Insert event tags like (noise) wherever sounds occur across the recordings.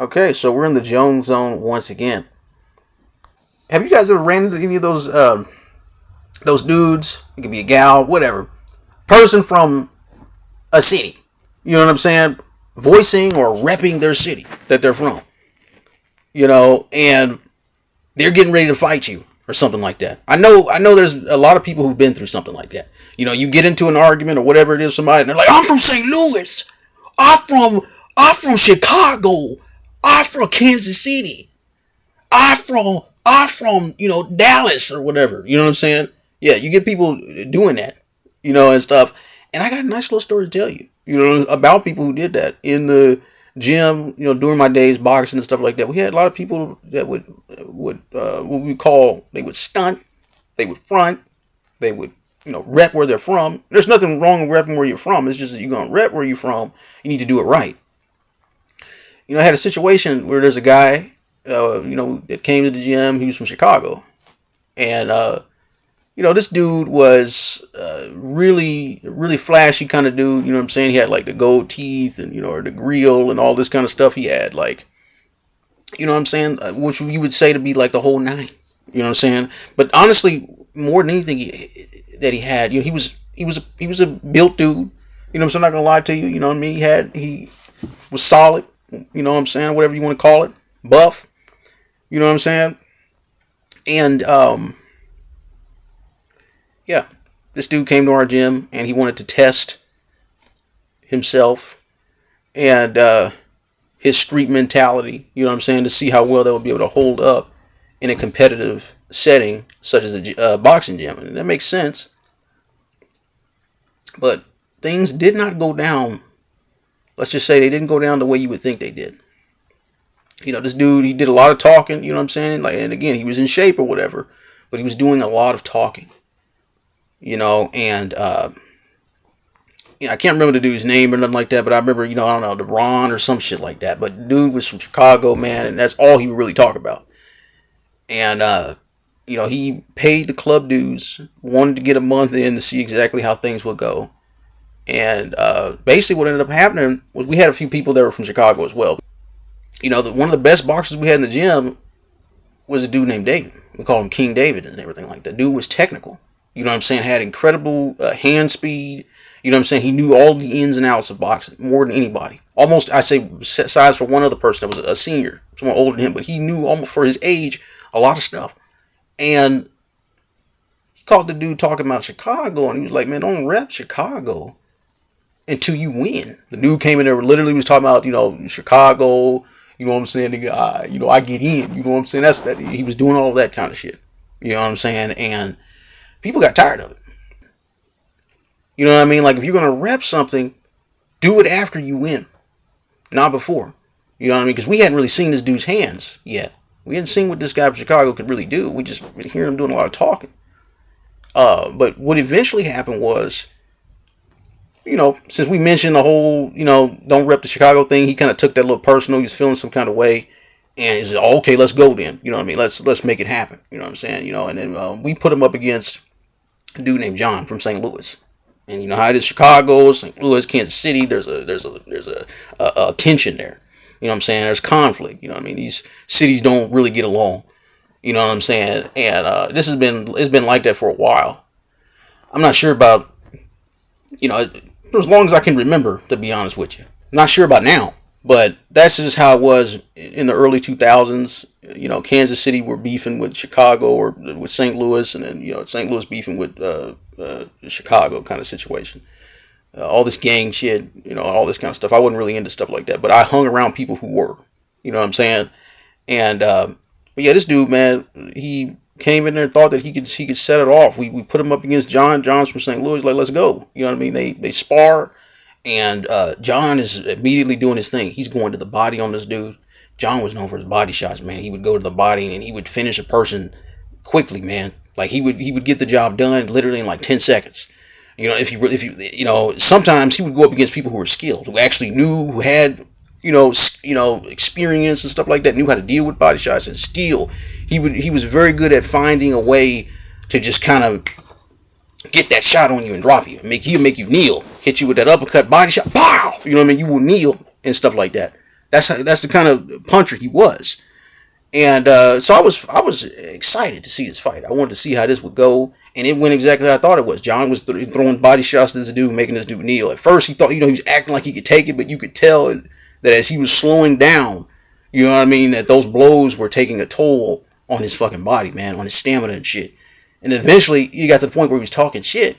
Okay, so we're in the Jones Zone once again. Have you guys ever ran into any of those um, those dudes? It could be a gal, whatever, person from a city. You know what I'm saying? Voicing or repping their city that they're from. You know, and they're getting ready to fight you or something like that. I know I know there's a lot of people who've been through something like that. You know, you get into an argument or whatever it is somebody and they're like, "I'm from St. Louis. I'm from I'm from Chicago. I'm from Kansas City. I'm from I'm from, you know, Dallas or whatever." You know what I'm saying? Yeah, you get people doing that, you know, and stuff. And I got a nice little story to tell you, you know, about people who did that in the gym, you know, during my days boxing and stuff like that, we had a lot of people that would would uh, what we call they would stunt, they would front, they would you know rep where they're from. There's nothing wrong with repping where you're from. It's just that you're gonna rep where you're from. You need to do it right. You know, I had a situation where there's a guy, uh, you know, that came to the gym. He was from Chicago, and uh, you know, this dude was uh, really, really flashy kind of dude. You know what I'm saying? He had like the gold teeth and, you know, the grill and all this kind of stuff. He had like, you know what I'm saying? Uh, which you would say to be like the whole nine. You know what I'm saying? But honestly, more than anything that he had, you know, he was, he was, a, he was a built dude. You know I'm saying? I'm not to lie to you. You know what I mean? He had, he was solid. You know what I'm saying? Whatever you want to call it. Buff. You know what I'm saying? And, um, yeah, this dude came to our gym and he wanted to test himself and uh, his street mentality, you know what I'm saying, to see how well they would be able to hold up in a competitive setting such as a uh, boxing gym. And that makes sense. But things did not go down. Let's just say they didn't go down the way you would think they did. You know, this dude, he did a lot of talking, you know what I'm saying? Like, and again, he was in shape or whatever, but he was doing a lot of talking you know, and uh, you know, I can't remember the dude's name or nothing like that, but I remember, you know, I don't know, DeRon or some shit like that. But dude was from Chicago, man, and that's all he would really talk about. And uh, you know, he paid the club dues, wanted to get a month in to see exactly how things would go. And uh, basically, what ended up happening was we had a few people that were from Chicago as well. You know, the, one of the best boxers we had in the gym was a dude named David. We called him King David and everything like that. Dude was technical. You know what I'm saying? Had incredible uh, hand speed. You know what I'm saying? He knew all the ins and outs of boxing more than anybody. Almost, I say, size for one other person that was a senior, someone older than him, but he knew almost for his age a lot of stuff. And he caught the dude talking about Chicago, and he was like, "Man, don't rep Chicago until you win." The dude came in there, literally was talking about, you know, Chicago. You know what I'm saying? Guy, you know, I get in. You know what I'm saying? That's that. He was doing all that kind of shit. You know what I'm saying? And people got tired of it. You know what I mean? Like if you're gonna rep something, do it after you win, not before. You know what I mean? Because we hadn't really seen this dude's hands yet. We hadn't seen what this guy from Chicago could really do. We just hear him doing a lot of talking. Uh, but what eventually happened was, you know, since we mentioned the whole, you know, don't rep the Chicago thing, he kind of took that little personal. He was feeling some kind of way, and he said, "Okay, let's go then." You know what I mean? Let's let's make it happen. You know what I'm saying? You know, and then uh, we put him up against a dude named John from St. Louis. And you know how it is Chicago, St. Louis, Kansas City, there's a there's a there's a, a, a tension there. You know what I'm saying? There's conflict. You know what I mean? These cities don't really get along. You know what I'm saying? And uh, this has been it's been like that for a while. I'm not sure about you know for as long as I can remember, to be honest with you. Not sure about now, but that's just how it was in the early 2000s you know, Kansas City were beefing with Chicago or with St. Louis, and then you know, St. Louis beefing with uh, uh, Chicago kind of situation. Uh, all this gang shit, you know, all this kind of stuff. I wasn't really into stuff like that, but I hung around people who were. You know what I'm saying? And but yeah, this dude, man, he came in there and thought that he could he could set it off. We, we put him up against John. John's from St. Louis. Like, let's go. You know what I mean? They they spar, and uh, John is immediately doing his thing. He's going to the body on this dude. John was known for his body shots, man. He would go to the body and he would finish a person quickly, man. Like he would he would get the job done literally in like ten seconds. You know, if you if you you know, sometimes he would go up against people who were skilled, who actually knew, who had you know you know experience and stuff like that, knew how to deal with body shots, and still he would he was very good at finding a way to just kind of get that shot on you and drop you, make you make you kneel, hit you with that uppercut body shot, pow. You know what I mean? You will kneel and stuff like that. That's how, that's the kind of puncher he was. And uh, so I was I was excited to see this fight. I wanted to see how this would go, and it went exactly how I thought it was. John was th- throwing body shots to this dude, making this dude kneel. At first, he thought you know he was acting like he could take it, but you could tell that as he was slowing down, you know what I mean, that those blows were taking a toll on his fucking body, man, on his stamina and shit. And eventually, he got to the point where he was talking shit,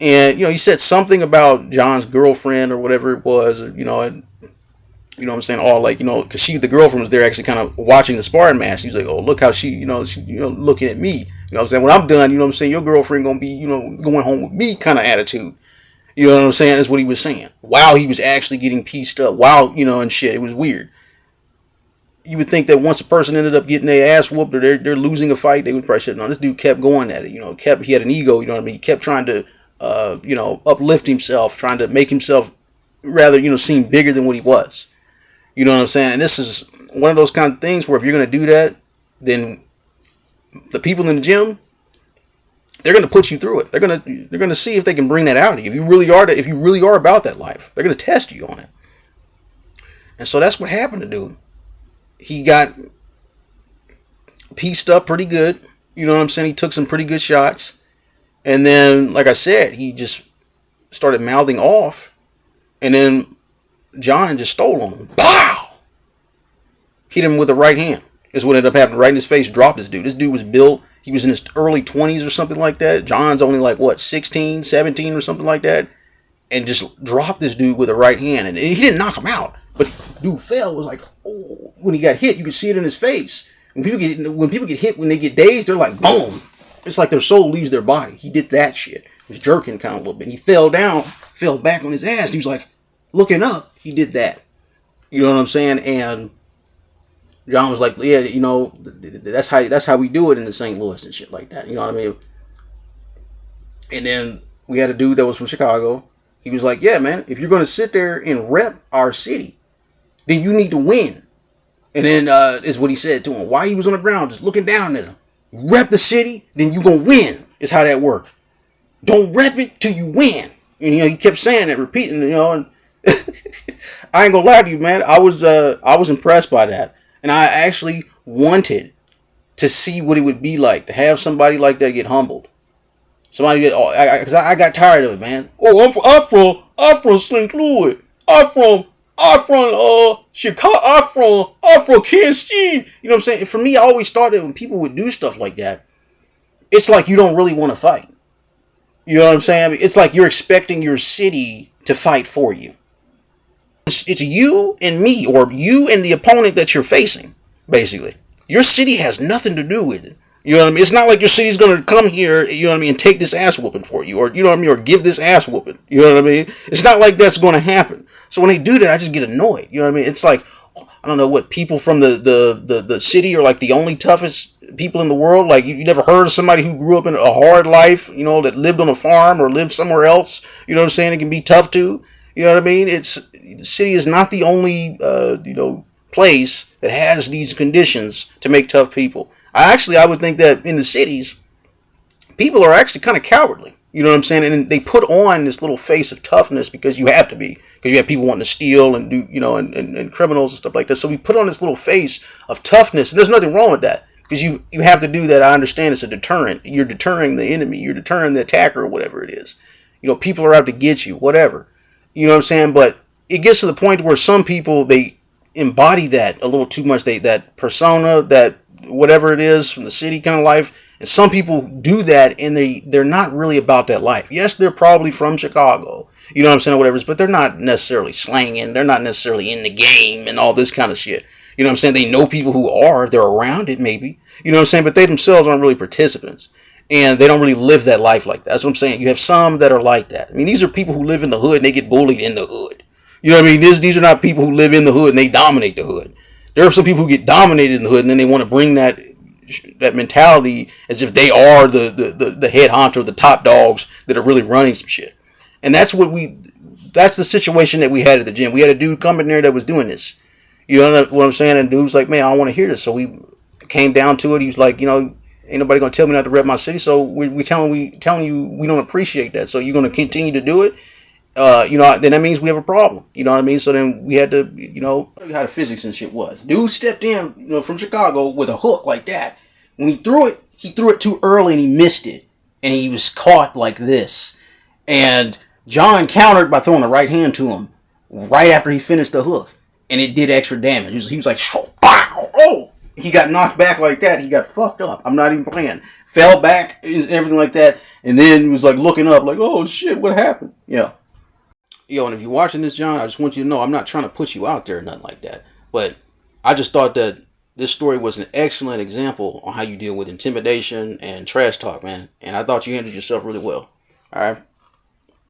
and you know he said something about John's girlfriend or whatever it was, or, you know, and you know what I'm saying? All like, you know, because she, the girlfriend was there actually kind of watching the sparring match. He's like, oh, look how she, you know, she, you know, looking at me. You know what I'm saying? When I'm done, you know what I'm saying? Your girlfriend going to be, you know, going home with me kind of attitude. You know what I'm saying? That's what he was saying. While he was actually getting pieced up. While, you know, and shit. It was weird. You would think that once a person ended up getting their ass whooped or they're, they're losing a fight, they would probably say, no, this dude kept going at it. You know, kept, he had an ego, you know what I mean? He kept trying to, uh, you know, uplift himself, trying to make himself rather, you know, seem bigger than what he was. You know what I'm saying? And this is one of those kind of things where if you're going to do that, then the people in the gym, they're going to put you through it. They're going to they're going to see if they can bring that out of you. If you really are if you really are about that life, they're going to test you on it. And so that's what happened to dude. He got pieced up pretty good. You know what I'm saying? He took some pretty good shots. And then, like I said, he just started mouthing off. And then John just stole him. Pow! Hit him with the right hand. Is what ended up happening. Right in his face, dropped this dude. This dude was built. He was in his early 20s or something like that. John's only like, what, 16, 17 or something like that. And just dropped this dude with the right hand. And he didn't knock him out. But dude fell. Was like, oh. When he got hit, you could see it in his face. When people get when people get hit, when they get dazed, they're like, boom. It's like their soul leaves their body. He did that shit. He was jerking kind of a little bit. He fell down, fell back on his ass. He was like, looking up, he did that. You know what I'm saying? And John was like, yeah, you know, that's how that's how we do it in the St. Louis and shit like that. You know what I mean? And then we had a dude that was from Chicago. He was like, yeah, man, if you're going to sit there and rep our city, then you need to win. And then uh, is what he said to him. Why he was on the ground, just looking down at him. Rep the city, then you to win, is how that works. Don't rep it till you win. And, you know, he kept saying that, repeating, you know, and (laughs) I ain't gonna lie to you, man. I was uh I was impressed by that, and I actually wanted to see what it would be like to have somebody like that get humbled. Somebody get, oh, I, I, I, got tired of it, man. Oh, I'm from, I'm from, I'm from St. Louis. I'm from, I'm from uh Chicago. I'm from, I'm from Kansas City. You know what I'm saying? For me, I always started when people would do stuff like that. It's like you don't really want to fight. You know what I'm saying? It's like you're expecting your city to fight for you. It's, it's you and me, or you and the opponent that you're facing, basically. Your city has nothing to do with it. You know what I mean? It's not like your city's gonna come here, you know what I mean, and take this ass whooping for you, or you know what I mean, or give this ass whooping. You know what I mean? It's not like that's gonna happen. So when they do that, I just get annoyed. You know what I mean? It's like I don't know what people from the the the, the city are like the only toughest people in the world. Like you, you never heard of somebody who grew up in a hard life, you know, that lived on a farm or lived somewhere else. You know what I'm saying? It can be tough too. You know what I mean? It's the city is not the only uh, you know place that has these conditions to make tough people. I actually I would think that in the cities, people are actually kind of cowardly. You know what I'm saying? And they put on this little face of toughness because you have to be. Because you have people wanting to steal and do, you know, and, and, and criminals and stuff like that. So we put on this little face of toughness. And there's nothing wrong with that. Because you, you have to do that. I understand it's a deterrent. You're deterring the enemy. You're deterring the attacker or whatever it is. You know, people are out to get you, whatever. You know what I'm saying? But it gets to the point where some people they embody that a little too much. They that persona, that whatever it is from the city kind of life. And some people do that and they they're not really about that life. Yes, they're probably from Chicago. You know what I'm saying, whatever. But they're not necessarily slanging. They're not necessarily in the game and all this kind of shit. You know what I'm saying? They know people who are. They're around it, maybe. You know what I'm saying? But they themselves aren't really participants and they don't really live that life like that. That's what I'm saying. You have some that are like that. I mean, these are people who live in the hood and they get bullied in the hood. You know what I mean? This, these are not people who live in the hood and they dominate the hood. There are some people who get dominated in the hood and then they want to bring that that mentality as if they are the, the, the, the head honcho, the top dogs that are really running some shit. And that's what we that's the situation that we had at the gym. We had a dude come in there that was doing this. You know what I'm saying? And dude was like, man, I want to hear this. So we came down to it. He was like, you know, ain't nobody gonna tell me not to rep my city. So we we telling we telling you we don't appreciate that. So you're gonna continue to do it. uh, you know, then that means we have a problem. You know what I mean? So then we had to, you know, how the physics and shit was. Dude stepped in, you know, from Chicago with a hook like that. When he threw it, he threw it too early and he missed it, and he was caught like this. And John countered by throwing the right hand to him right after he finished the hook, and it did extra damage. He was, he was like, oh, he got knocked back like that. He got fucked up. I'm not even playing. Fell back and everything like that, and then he was like looking up, like, oh shit, what happened? Yeah. Yo, and if you're watching this, John, I just want you to know I'm not trying to put you out there or nothing like that. But I just thought that this story was an excellent example on how you deal with intimidation and trash talk, man. And I thought you handled yourself really well. All right.